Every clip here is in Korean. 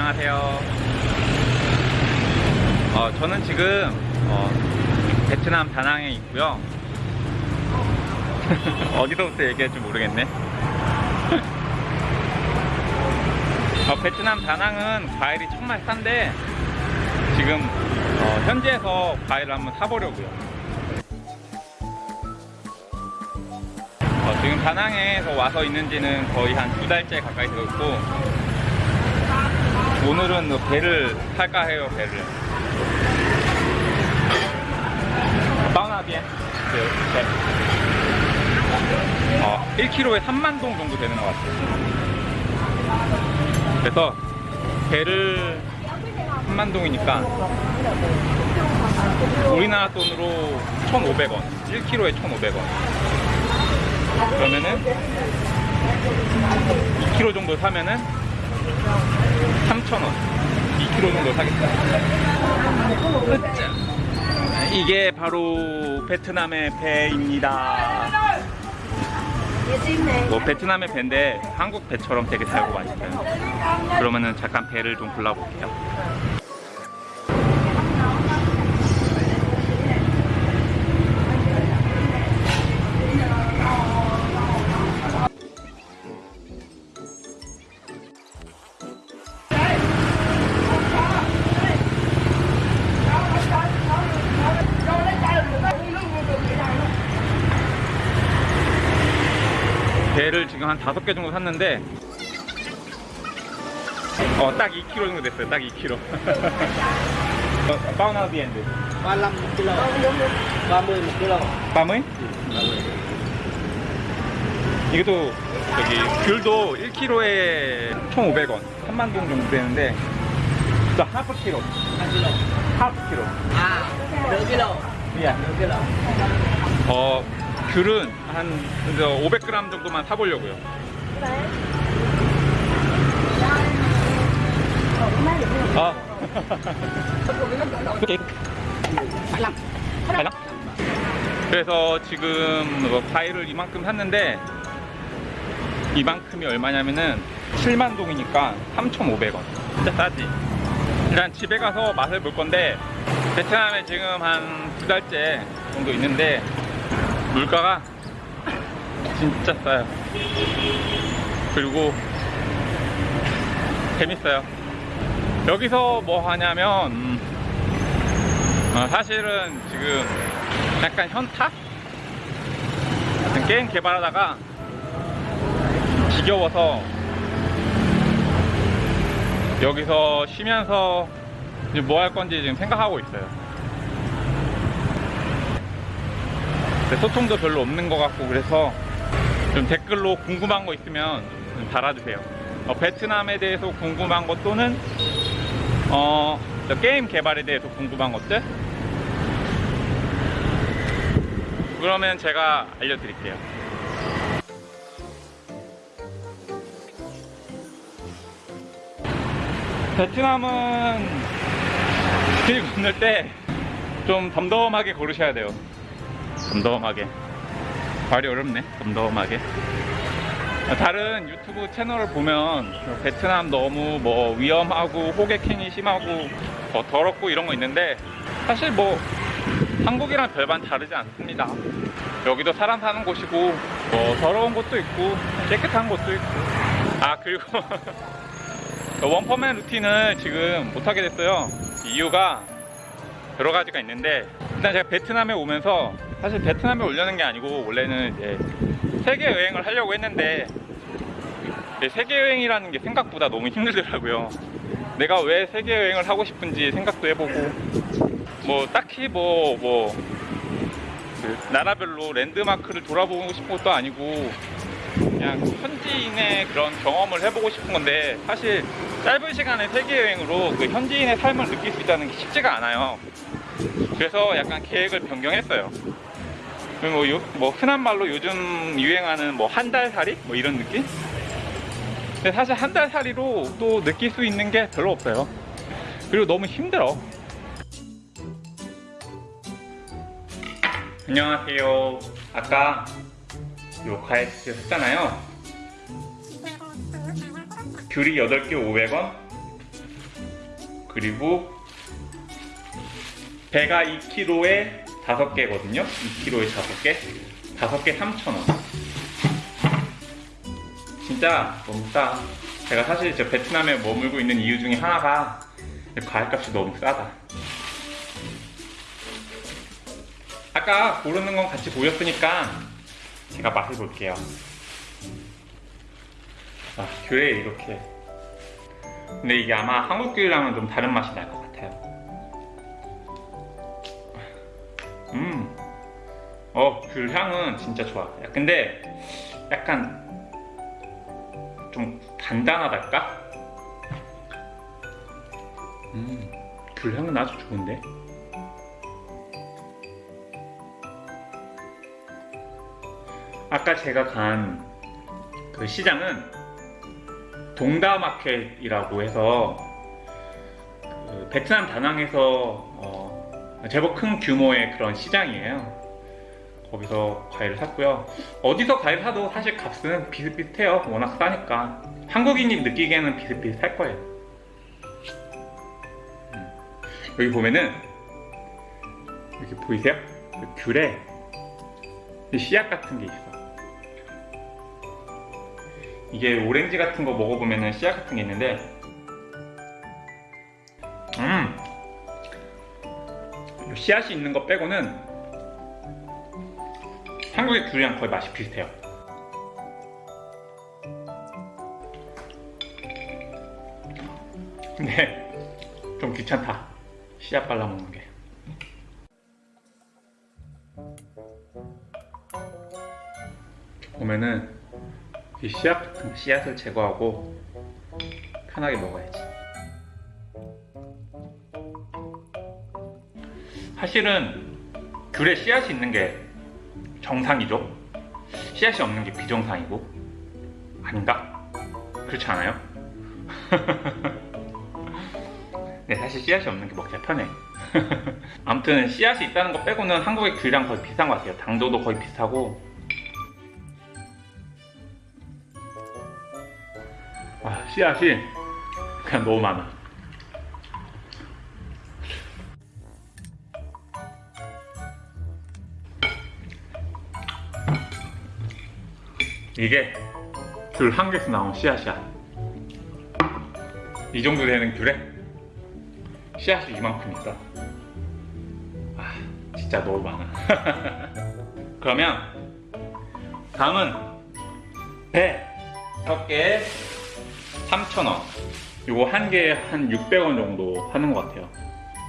안녕하세요. 어, 저는 지금 어, 베트남 다낭에 있고요. 어디서부터 얘기할지 모르겠네. 어, 베트남 다낭은 과일이 정말 싼데 지금 어, 현지에서 과일을 한번 사보려고요. 어, 지금 다낭에서 와서 있는지는 거의 한 두 달째 가까이 되었고 오늘은 뭐 배를 탈까 해요 배를. 바우나비엔 배. 어, 1kg에 3만 동 정도 되는 것 같아요. 그래서 배를 3만 동이니까 우리나라 돈으로 1,500원 1kg에 1,500원. 그러면은 2kg 정도 사면은 3,000원. 2kg 정도 사겠다. 이게 바로 베트남의 배입니다. 뭐 베트남의 배인데 한국 배처럼 되게 달고 맛있어요. 그러면은 잠깐 배를 좀 골라볼게요 지금 한 다섯 개 정도 샀는데 어 딱 2kg 정도 됐어요. 딱 2kg 파우나비엔드. 35 một kilo 30 một kilo 밤의? 이것도 저기 귤도 1kg에 1,500원. 3만 동 정도 되는데 저 하프 키로. 2 kilo 하프 키로. kilo 미안. nửa kilo 어 귤은 한 500g 정도만 사보려고요. 아? 그래서 지금 뭐 과일을 이만큼 샀는데 이만큼이 얼마냐면은 7만 동이니까 3,500원. 진짜 싸지. 일단 집에 가서 맛을 볼 건데 베트남에 지금 한 두 달째 정도 있는데 물가가 진짜 싸요. 그리고 재밌어요. 여기서 뭐 하냐면 음, 어, 사실은 지금 약간 현타? 게임 개발하다가 지겨워서 여기서 쉬면서 뭐 할 건지 지금 생각하고 있어요 근데 소통도 별로 없는 것 같고 그래서 좀 댓글로 궁금한 거 있으면 좀 달아주세요. 어, 베트남에 대해서 궁금한 것 또는 어, 저 게임 개발에 대해서 궁금한 것들? 그러면 제가 알려드릴게요. 베트남은 길 건널 때 좀 덤덤하게 걸으셔야 돼요 덤덤하게. 말이 어렵네 덤덤하게. 다른 유튜브 채널을 보면 베트남 너무 뭐 위험하고 호객행위 심하고 더 더럽고 이런 거 있는데 사실 뭐 한국이랑 별반 다르지 않습니다. 여기도 사람 사는 곳이고 뭐 더러운 곳도 있고 깨끗한 곳도 있고. 아 그리고 원퍼맨 루틴을 지금 못하게 됐어요. 이유가 여러 가지가 있는데 일단 제가 베트남에 오면서 사실 베트남에 오려는 게 아니고 원래는 이제 세계 여행을 하려고 했는데 세계 여행이라는 게 생각보다 너무 힘들더라고요. 내가 왜 세계 여행을 하고 싶은지 생각도 해보고 뭐 딱히 뭐뭐 그 나라별로 랜드마크를 돌아보고 싶은 것도 아니고 그냥 현지인의 그런 경험을 해보고 싶은 건데 사실 짧은 시간에 세계 여행으로 그 현지인의 삶을 느낄 수 있다는 게 쉽지가 않아요. 그래서 약간 계획을 변경했어요. 뭐, 요, 뭐 흔한 말로 요즘 유행하는 뭐 한 달 살이 뭐 이런 느낌? 근데 사실 한 달 살이로 또 느낄 수 있는 게 별로 없어요. 그리고 너무 힘들어. 안녕하세요. 아까 요 과일 스틱 샀잖아요. 귤이 8개 500원, 그리고 배가 2kg에 5개거든요. 2kg에 5개. 5개 3,000원. 진짜 너무 싸. 제가 사실 저 베트남에 머물고 있는 이유 중에 하나가 과일값이 너무 싸다. 아까 고르는 건 같이 보였으니까 제가 맛을 볼게요. 아, 귤에 이렇게. 근데 이게 아마 한국 귤이랑은 좀 다른 맛이 날 것 같아요. 음. 어, 귤 향은 진짜 좋아. 야, 근데 약간 좀 단단하달까? 음, 귤 향은 아주 좋은데? 아까 제가 간 그 시장은 동다마켓이라고 해서 그 베트남 다낭에서 어, 제법 큰 규모의 그런 시장이에요. 거기서 과일을 샀고요. 어디서 과일 사도 사실 값은 비슷비슷해요. 워낙 싸니까. 한국인이 느끼기에는 비슷비슷할 거예요. 음. 여기 보면은 여기 보이세요? 그 귤에 이 씨앗 같은 게 있어. 이게 오렌지 같은 거 먹어보면은 씨앗 같은 게 있는데, 음, 이 씨앗이 있는 거 빼고는 한국의 귤이랑 거의 맛이 비슷해요. 근데 좀 귀찮다. 씨앗 발라 먹는 게. 보면은 이 씨앗 같은 씨앗을 제거하고 편하게 먹어야지. 사실은 귤에 씨앗이 있는 게 정상이죠. 씨앗이 없는 게 비정상이고 아닌가? 그렇지 않아요? 네, 사실 씨앗이 없는 게 먹기가 편해. 아무튼 씨앗이 있다는 거 빼고는 한국의 귤이랑 거의 비슷한 것 같아요. 당도도 거의 비슷하고. 아, 씨앗이 그냥 너무 많아. 이게 귤 한 개에서 나온 씨앗이야. 이 정도 되는 귤에 씨앗이 이만큼 있어. 아, 진짜 너무 많아. 그러면 다음은 배. 첫 개에 3,000원. 요거 한 개에 한 600원 정도 하는 것 같아요.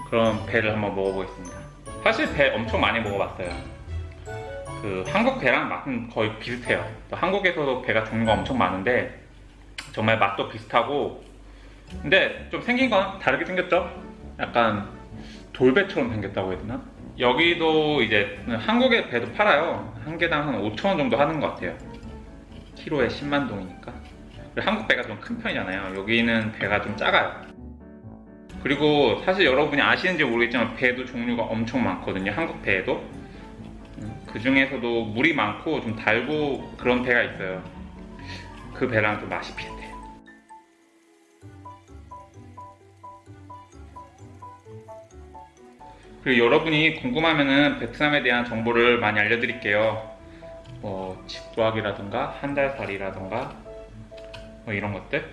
그럼 배를 한번 먹어보겠습니다. 사실 배 엄청 많이 먹어봤어요. 그 한국 배랑 맛은 거의 비슷해요. 또 한국에서도 배가 종류가 엄청 많은데 정말 맛도 비슷하고 근데 좀 생긴 건 다르게 생겼죠? 약간 돌배처럼 생겼다고 해야 되나? 여기도 이제 한국의 배도 팔아요. 한 개당 한 5,000원 정도 하는 것 같아요. 키로에 10만 동이니까. 한국 배가 좀 큰 편이잖아요. 여기는 배가 좀 작아요. 그리고 사실 여러분이 아시는지 모르겠지만 배도 종류가 엄청 많거든요. 한국 배에도. 그 중에서도 물이 많고 좀 달고 그런 배가 있어요. 그 배랑 좀 맛이 비슷해요. 그리고 여러분이 궁금하면은 베트남에 대한 정보를 많이 알려드릴게요. 뭐 집도학이라든가 한 달 살이라든가 뭐 이런 것들.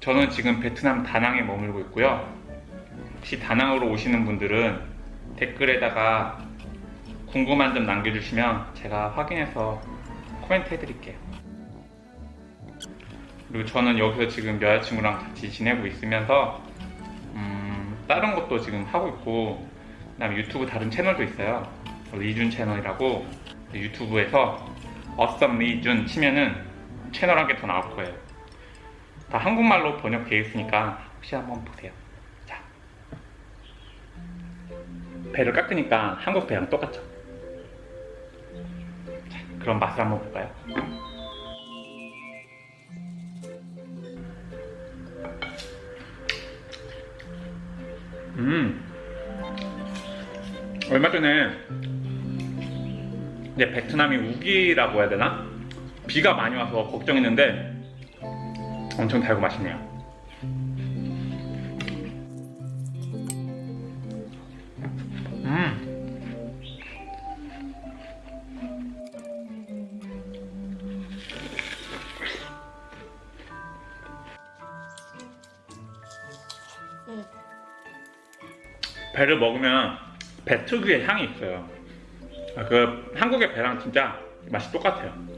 저는 지금 베트남 다낭에 머물고 있고요. 혹시 다낭으로 오시는 분들은 댓글에다가 궁금한 점 남겨주시면 제가 확인해서 코멘트 해드릴게요. 그리고 저는 여기서 지금 여자친구랑 같이 지내고 있으면서 음, 다른 것도 지금 하고 있고 그다음에 유튜브 다른 채널도 있어요. 리준 채널이라고 유튜브에서 어썸 리준 치면은 채널 한 개 더 나올 거예요. 다 한국말로 번역되어 있으니까 혹시 한번 보세요. 자, 배를 깎으니까 한국 배랑 똑같죠? 자, 그럼 맛을 한번 볼까요? 음, 얼마 전에 이제 베트남이 우기라고 해야 되나? 비가 많이 와서 걱정했는데 엄청 달고 맛있네요. 음. 배를 먹으면 배 특유의 향이 있어요. 아, 그 한국의 배랑 진짜 맛이 똑같아요.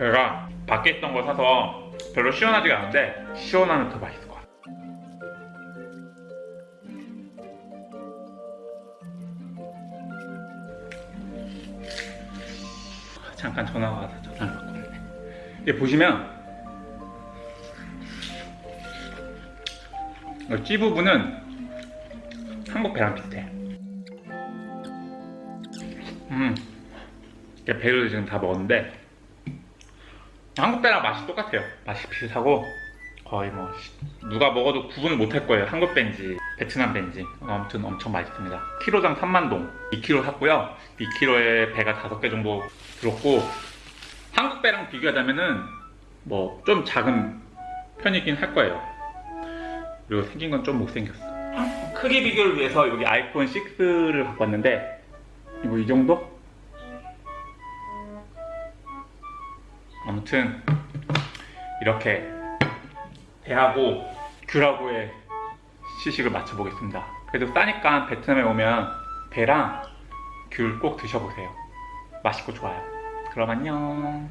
배가 밖에 있던 거 사서 별로 시원하지가 않은데 시원하면 더 맛있을 것 같아요. 잠깐 전화가 와서 전화를 받고 있네. 이게 보시면 이찌 부분은 한국 배랑 비슷해. 음, 배를 지금 다 먹었는데 한국 배랑 맛이 똑같아요. 맛이 비슷하고 거의 뭐 누가 먹어도 구분을 못할 거예요. 한국 배인지 베트남 배인지 아무튼 엄청 맛있습니다. 키로당 3만 동 2kg 샀고요. 2kg에 배가 5개 정도 들었고 한국 배랑 비교하자면은 뭐 좀 작은 편이긴 할 거예요. 그리고 생긴 건 좀 못생겼어. 크기 비교를 위해서 여기 아이폰 6를 갖고 왔는데 이거 이 정도? 아무튼 이렇게 배하고 귤하고의 시식을 맞춰보겠습니다. 그래도 싸니까 베트남에 오면 배랑 귤 꼭 드셔보세요. 맛있고 좋아요. 그럼 안녕.